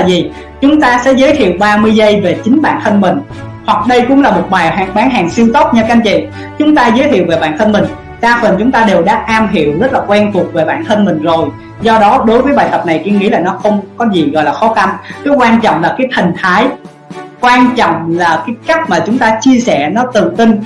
là gì? Chúng ta sẽ giới thiệu 30 giây về chính bản thân mình. Hoặc đây cũng là một bài hàng bán hàng siêu tốc nha các anh chị. Chúng ta giới thiệu về bản thân mình. Đa phần chúng ta đều đã am hiểu rất là quen thuộc về bản thân mình rồi. Do đó đối với bài tập này kiên nghĩ là nó không có gì gọi là khó khăn. Cái quan trọng là cái thần thái. Quan trọng là cái cách mà chúng ta chia sẻ nó tự tin.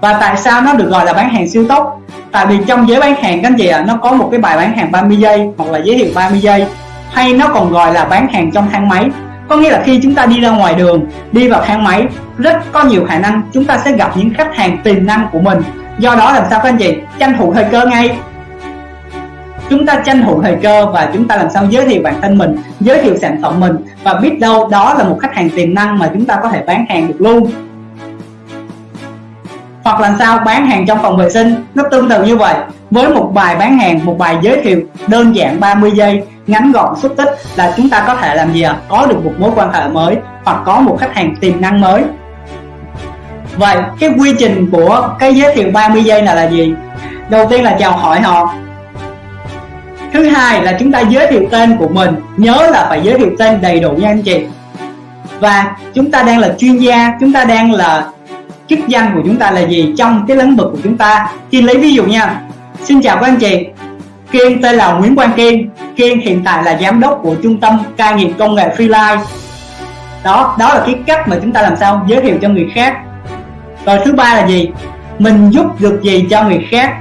Và tại sao nó được gọi là bán hàng siêu tốc? Tại vì trong giới bán hàng các anh chị ạ à, nó có một cái bài bán hàng 30 giây hoặc là giới thiệu 30 giây hay nó còn gọi là bán hàng trong thang máy có nghĩa là khi chúng ta đi ra ngoài đường, đi vào thang máy rất có nhiều khả năng chúng ta sẽ gặp những khách hàng tiềm năng của mình. Do đó làm sao các anh chị? Tranh thủ thời cơ ngay. Chúng ta tranh thủ thời cơ và chúng ta làm sao giới thiệu bản thân mình, giới thiệu sản phẩm mình và biết đâu đó là một khách hàng tiềm năng mà chúng ta có thể bán hàng được luôn. Hoặc là sao? Bán hàng trong phòng vệ sinh, nó tương tự như vậy. Với một bài bán hàng, một bài giới thiệu đơn giản 30 giây ngắn gọn, xúc tích là chúng ta có thể làm gì ạ? À? có được một mối quan hệ mới hoặc có một khách hàng tiềm năng mới. Vậy, cái quy trình của cái giới thiệu 30 giây là là gì? Đầu tiên là chào hỏi họ. Thứ hai là chúng ta giới thiệu tên của mình. Nhớ là phải giới thiệu tên đầy đủ nha anh chị. Và chúng ta đang là chuyên gia, chúng ta đang là chức danh của chúng ta là gì trong cái lĩnh vực của chúng ta? Khi lấy ví dụ nha. Xin chào các anh chị. Kiên tên là Nguyễn Quang Kiên. Kiên hiện tại là giám đốc của trung tâm cai nghiện công nghệ Freelance đó đó là cái cách mà chúng ta làm sao giới thiệu cho người khác. Rồi thứ ba là gì? Mình giúp được gì cho người khác?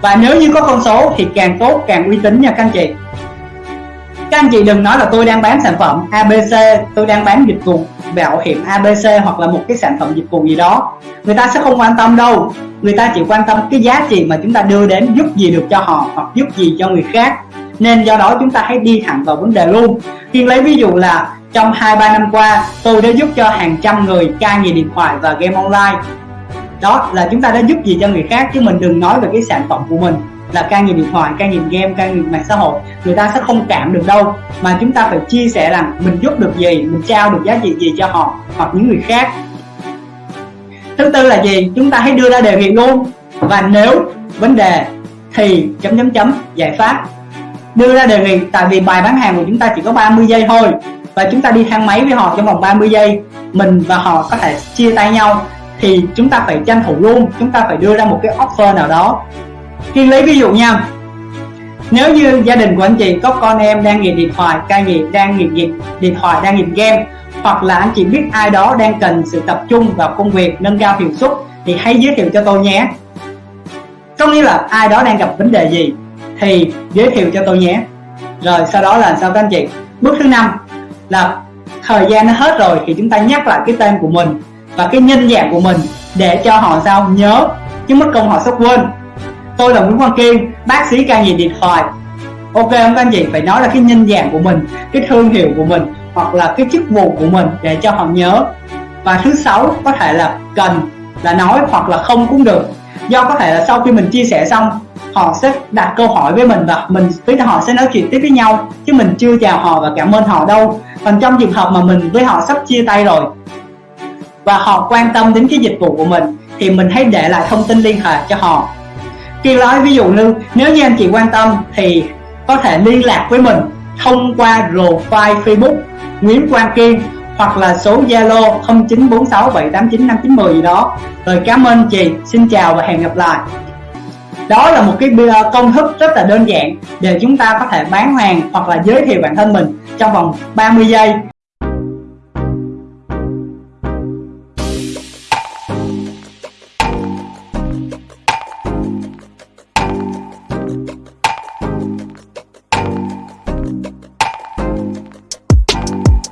Và nếu như có con số thì càng tốt, càng uy tín nha các anh chị. Các anh chị đừng nói là tôi đang bán sản phẩm ABC tôi đang bán dịch vụ bảo hiểm ABC hoặc là một cái sản phẩm dịch vụ gì đó. Người ta sẽ không quan tâm đâu. Người ta chỉ quan tâm cái giá trị mà chúng ta đưa đến giúp gì được cho họ hoặc giúp gì cho người khác. Nên do đó chúng ta hãy đi thẳng vào vấn đề luôn. Kiên lấy ví dụ là trong 2-3 năm qua, tôi đã giúp cho hàng trăm người cai nghiện điện thoại và game online. Đó là chúng ta đã giúp gì cho người khác chứ mình đừng nói về cái sản phẩm của mình là ca nghiện điện thoại, ca nghiện game, ca nghiện mạng xã hội người ta sẽ không cảm được đâu. Mà chúng ta phải chia sẻ rằng mình giúp được gì, mình trao được giá trị gì cho họ hoặc những người khác. Thứ tư là gì? Chúng ta hãy đưa ra đề nghị luôn. Và nếu vấn đề thì chấm chấm chấm giải pháp. Đưa ra đề nghị tại vì bài bán hàng của chúng ta chỉ có 30 giây thôi. Và chúng ta đi thang máy với họ trong vòng 30 giây mình và họ có thể chia tay nhau. Thì chúng ta phải tranh thủ luôn chúng ta phải đưa ra một cái offer nào đó khi lấy ví dụ nha. Nếu như gia đình của anh chị có con em đang nghiện điện thoại cai nghiện đang nghiện, dịch điện thoại đang nghiện game hoặc là anh chị biết ai đó đang cần sự tập trung vào công việc nâng cao hiệu suất thì hãy giới thiệu cho tôi nhé. Có nghĩa là ai đó đang gặp vấn đề gì thì giới thiệu cho tôi nhé. Rồi sau đó là sao các anh chị? Bước thứ năm là thời gian nó hết rồi thì chúng ta nhắc lại cái tên của mình và cái nhân dạng của mình để cho họ sao nhớ chứ mất công họ sắp quên tôi là Nguyễn Quang Kiên, bác sĩ ca nghiện điện thoại ok, không các anh chị, phải nói là cái nhân dạng của mình, cái thương hiệu của mình, hoặc là cái chức vụ của mình để cho họ nhớ. Và thứ sáu có thể là cần, là nói hoặc là không cũng được. Do có thể là sau khi mình chia sẻ xong, họ sẽ đặt câu hỏi với mình và mình với họ sẽ nói chuyện tiếp với nhau, chứ mình chưa chào họ và cảm ơn họ đâu. Còn trong trường hợp mà mình với họ sắp chia tay rồi, và họ quan tâm đến cái dịch vụ của mình, thì mình hãy để lại thông tin liên hệ cho họ khi nói ví dụ như nếu như anh chị quan tâm thì có thể liên lạc với mình thông qua profile Facebook Nguyễn Quang Kiên hoặc là số Zalo 0946789590 gì đó. Rồi cảm ơn chị, xin chào và hẹn gặp lại. Đó là một cái công thức rất là đơn giản để chúng ta có thể bán hàng hoặc là giới thiệu bản thân mình trong vòng 30 giây